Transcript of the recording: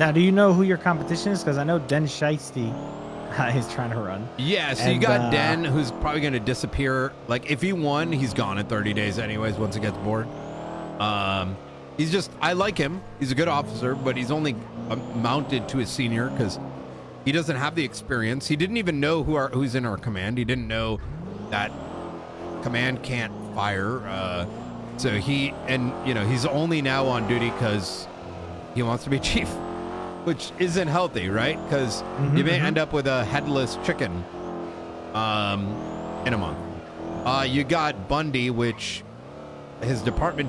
Now, do you know who your competition is? Because I know Den Shiesty is trying to run. Yeah, so you got uh, Den, who's probably going to disappear. Like, if he won, he's gone in 30 days, anyways. Once he gets bored, um, he's just. I like him. He's a good officer, but he's only uh, mounted to his senior because he doesn't have the experience. He didn't even know who our who's in our command. He didn't know that command can't fire. Uh, so he and you know he's only now on duty because he wants to be chief, which isn't healthy, right? Because you may mhm. end up with a headless chicken um, in a month. Uh, you got Bundy, which his department